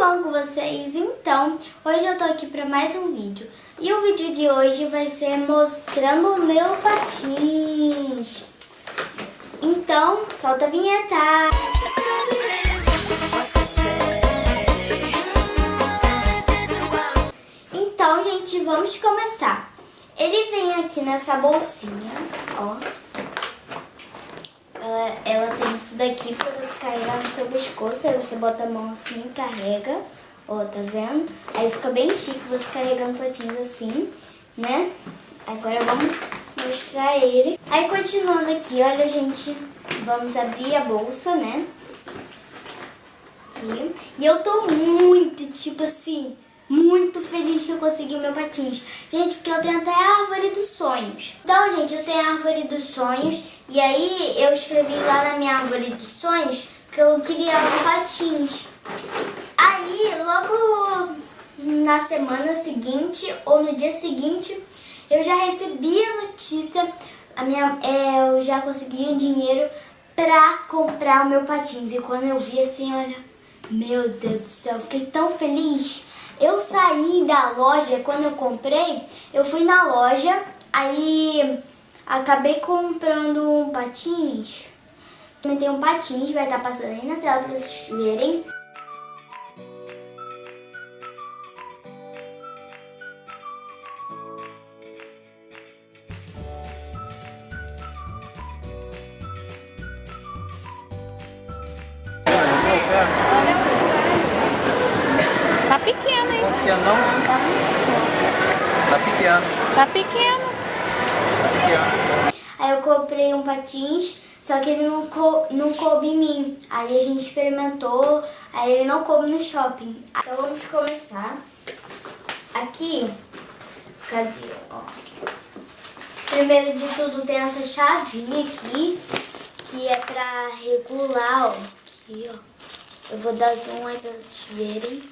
com vocês? Então, hoje eu tô aqui pra mais um vídeo. E o vídeo de hoje vai ser mostrando o meu patins. Então, solta a vinheta! Então, gente, vamos começar. Ele vem aqui nessa bolsinha, ó. Ela, ela tem isso daqui pra você carregar no seu pescoço. Aí você bota a mão assim e carrega. Ó, tá vendo? Aí fica bem chique você carregando patins assim, né? Agora vamos mostrar ele. Aí continuando aqui, olha gente, vamos abrir a bolsa, né? E eu tô muito, tipo assim, muito feliz que eu consegui meu patins. Gente, porque eu tenho até a árvore dos sonhos. Então, gente, eu tenho a árvore dos sonhos. E aí eu escrevi lá na minha árvore dos sonhos que eu queria um patins. Aí, logo na semana seguinte ou no dia seguinte, eu já recebi a notícia, a minha, é, eu já consegui o dinheiro pra comprar o meu patins. E quando eu vi assim, olha, meu Deus do céu, fiquei tão feliz. Eu saí da loja, quando eu comprei, eu fui na loja, aí acabei comprando um patins. Também tem um patins, vai estar passando aí na tela para vocês verem. Pequeno? Tá não? Tá pequeno. Tá pequeno. Tá pequeno. Aí eu comprei um patins, só que ele não, co não coube em mim. Aí a gente experimentou, aí ele não coube no shopping. Então vamos começar. Aqui, cadê? Ó. Primeiro de tudo tem essa chavinha aqui, que é pra regular, ó. Aqui, ó. Eu vou dar zoom aí pra vocês verem.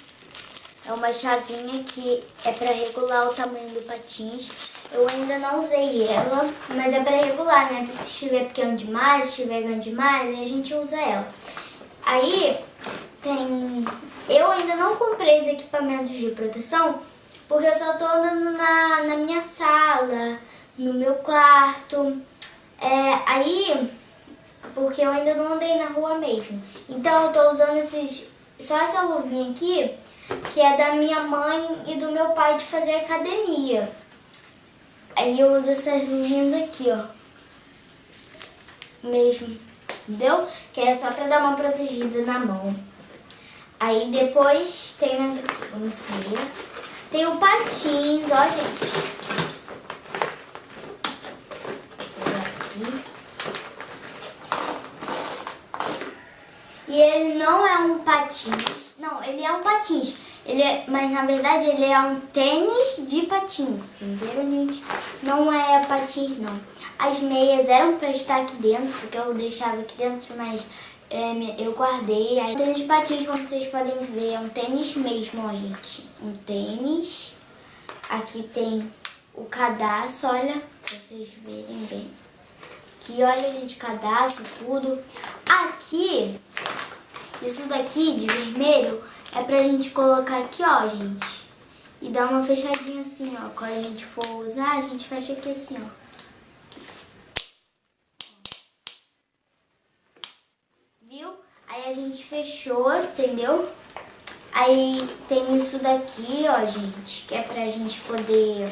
É uma chavinha que é para regular o tamanho do patins. Eu ainda não usei ela, mas é para regular, né? Se estiver pequeno demais, se estiver grande demais, aí a gente usa ela. Aí tem... Eu ainda não comprei os equipamentos de proteção, porque eu só tô andando na, na minha sala, no meu quarto. É, aí, porque eu ainda não andei na rua mesmo. Então eu tô usando esses, só essa luvinha aqui, que é da minha mãe e do meu pai de fazer academia. Aí eu uso essas luvinhas aqui, ó. Mesmo, entendeu? Que é só pra dar uma protegida na mão. Aí depois tem mais o que? Vamos ver. Tem o patins, ó, gente. E ele não é um patins. Não, ele é um patins. Ele é, mas na verdade ele é um tênis de patins, entenderam, gente? Não é patins, não. As meias eram pra estar aqui dentro, porque eu deixava aqui dentro, mas é, eu guardei. Aí, tênis de patins, como vocês podem ver, é um tênis mesmo, ó, gente. Um tênis. Aqui tem o cadastro, olha, pra vocês verem bem. Aqui, olha, gente, cadastro, tudo. Aqui, isso daqui de vermelho é pra gente colocar aqui, ó, gente. E dar uma fechadinha assim, ó. Quando a gente for usar, a gente fecha aqui assim, ó. Viu? Aí a gente fechou, entendeu? Aí tem isso daqui, ó, gente, que é pra gente poder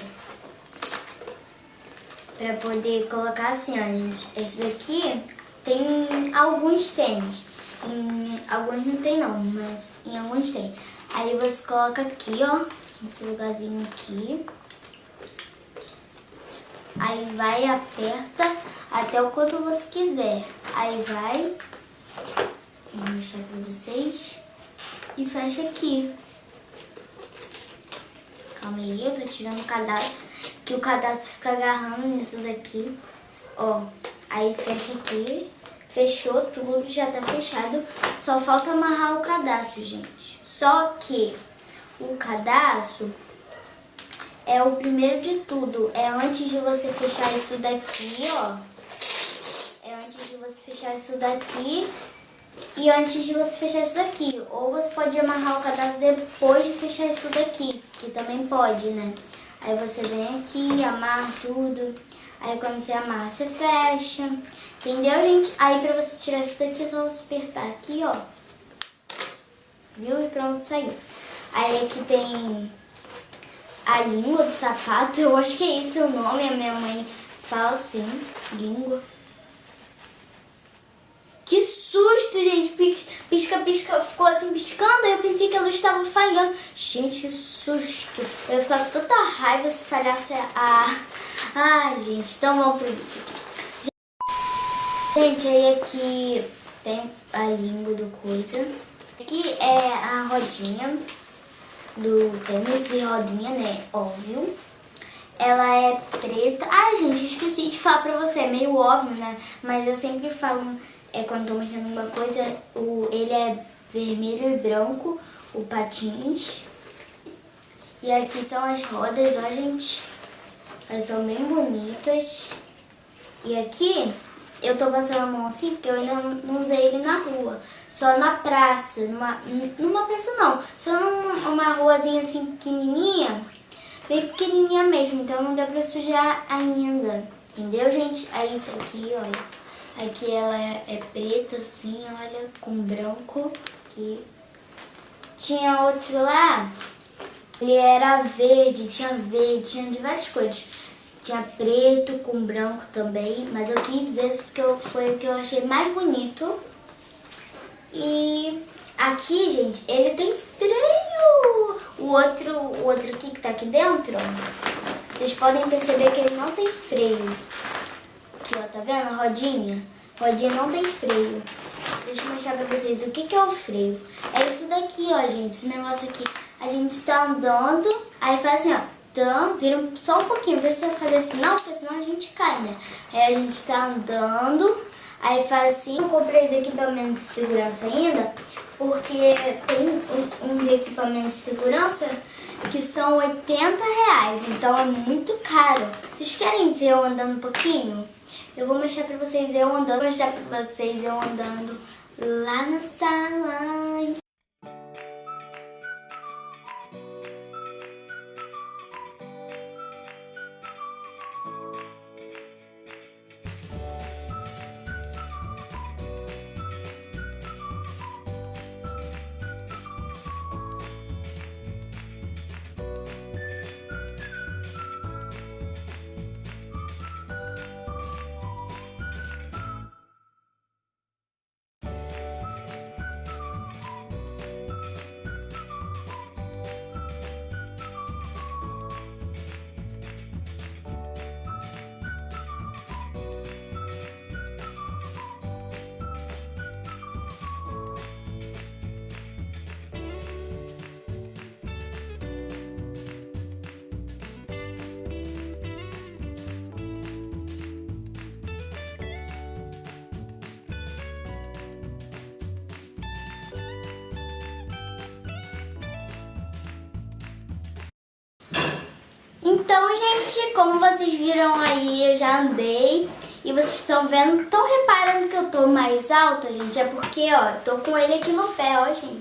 pra poder colocar assim, ó, gente. Esse daqui tem alguns tênis. Em alguns não tem não, mas em alguns tem. Aí você coloca aqui, ó, nesse lugarzinho aqui. Aí vai, aperta até o quanto você quiser. Aí vai, vou mostrar pra vocês, e fecha aqui. Calma aí, eu tô tirando o cadastro que o cadastro fica agarrando nisso daqui. Ó, aí fecha aqui. Fechou tudo, já tá fechado. Só falta amarrar o cadastro, gente. Só que o cadastro é o primeiro de tudo. É antes de você fechar isso daqui, ó. É antes de você fechar isso daqui. e antes de você fechar isso daqui. Ou você pode amarrar o cadastro depois de fechar isso daqui, que também pode, né? Aí você vem aqui, amarra tudo. Aí quando você amarra, você fecha. Entendeu, gente? Aí pra você tirar isso daqui, é só você apertar aqui, ó. Viu? E pronto, saiu. Aí aqui tem a língua do sapato. Eu acho que é esse o nome. A minha mãe fala assim, língua. Que susto, gente. Pisca, pisca, ficou assim piscando. Eu pensei que a luz estava falhando. Gente, que susto. Eu ia ficar com tanta raiva se falhasse a... Ai, gente. Então vamos pro vídeo. Gente, aí aqui tem a língua do coisa. Aqui é a rodinha do tênis e rodinha, né? Óbvio. Ela é preta. Ai, gente, esqueci de falar pra você. É meio óbvio, né? Mas eu sempre falo é quando tô mexendo uma coisa, o, ele é vermelho e branco, o patins. E aqui são as rodas, ó gente, elas são bem bonitas. E aqui eu tô passando a mão assim porque eu ainda não usei ele na rua. Só na praça, numa, numa praça não, só numa ruazinha assim pequenininha, bem pequenininha mesmo, então não deu pra sujar ainda. Entendeu, gente? Aí aqui, olha. Aqui ela é, é preta, assim, olha, com branco. E tinha outro lá, ele era verde, tinha verde, tinha de várias cores. Tinha preto com branco também, mas eu quis esse que eu, foi o que eu achei mais bonito. E aqui, gente, ele tem freio. O outro, o outro aqui que tá aqui dentro, vocês podem perceber que ele não tem freio. Aqui, ó, tá vendo a rodinha? Rodinha não tem freio. Deixa eu mostrar pra vocês o que, que é o freio. É isso daqui, ó, gente. Esse negócio aqui. A gente tá andando, aí faz assim, ó. Então, vira só um pouquinho. Você fazer assim, não, porque senão a gente cai, né? Aí a gente tá andando, aí faz assim. Eu comprei os equipamentos de segurança ainda, porque tem uns equipamentos de segurança que são 80 reais. Então é muito caro. Vocês querem ver eu andando um pouquinho? Eu vou mostrar pra vocês eu andando, vou mostrar pra vocês eu andando lá na sala. Então, gente, como vocês viram aí, eu já andei e vocês estão vendo, estão reparando que eu tô mais alta, gente? É porque, ó, eu tô com ele aqui no pé, ó, gente.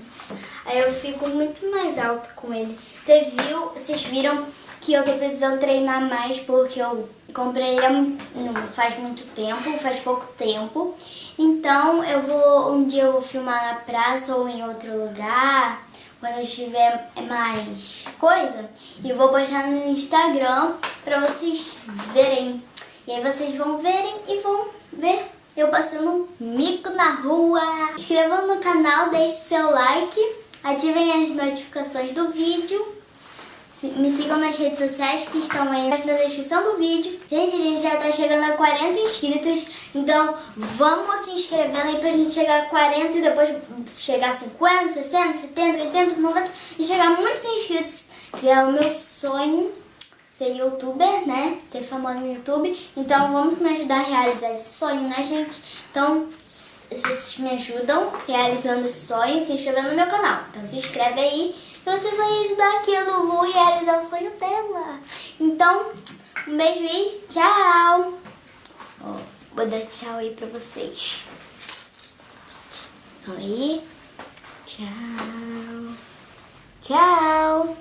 Aí eu fico muito mais alta com ele. Você viu, vocês viram que eu tô precisando treinar mais porque eu comprei ele faz muito tempo, faz pouco tempo. Então eu vou, um dia eu vou filmar na praça ou em outro lugar quando eu tiver mais coisa. E vou postar no Instagram pra vocês verem. E aí vocês vão verem e vão ver eu passando mico na rua. Inscrevam no canal, deixe seu like, ativem as notificações do vídeo me sigam nas redes sociais que estão aí na descrição do vídeo. Gente, a gente já tá chegando a 40 inscritos, então vamos se inscrevendo aí pra gente chegar a 40 e depois chegar a 50, 60, 70, 80, 90 e chegar a muitos inscritos, que é o meu sonho ser youtuber, né? Ser famoso no YouTube. Então vamos me ajudar a realizar esse sonho, né, gente? Então, vocês me ajudam realizando esse sonho se inscrevendo no meu canal. Então se inscreve aí você vai ajudar aqui a Lulu a realizar o sonho dela. Então, um beijo e tchau! Vou dar tchau aí pra vocês. Aí. Tchau. Tchau.